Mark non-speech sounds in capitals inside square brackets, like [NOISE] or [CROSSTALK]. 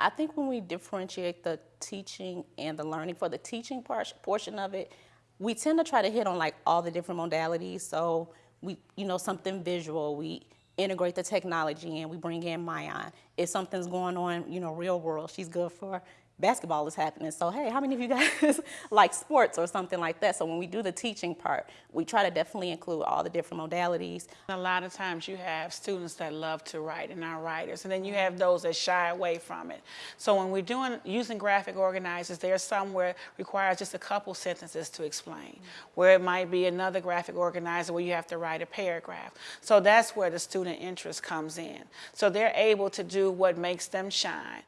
I think when we differentiate the teaching and the learning for the teaching part, portion of it, we tend to try to hit on like all the different modalities. So we, you know, something visual, we integrate the technology and we bring in Mayan. If something's going on, you know, real world, she's good for basketball is happening. So, hey, how many of you guys [LAUGHS] like sports or something like that? So when we do the teaching part, we try to definitely include all the different modalities. A lot of times you have students that love to write and are writers, and then you have those that shy away from it. So when we're doing using graphic organizers, there's some where requires just a couple sentences to explain, where it might be another graphic organizer where you have to write a paragraph. So that's where the student interest comes in. So they're able to do what makes them shine.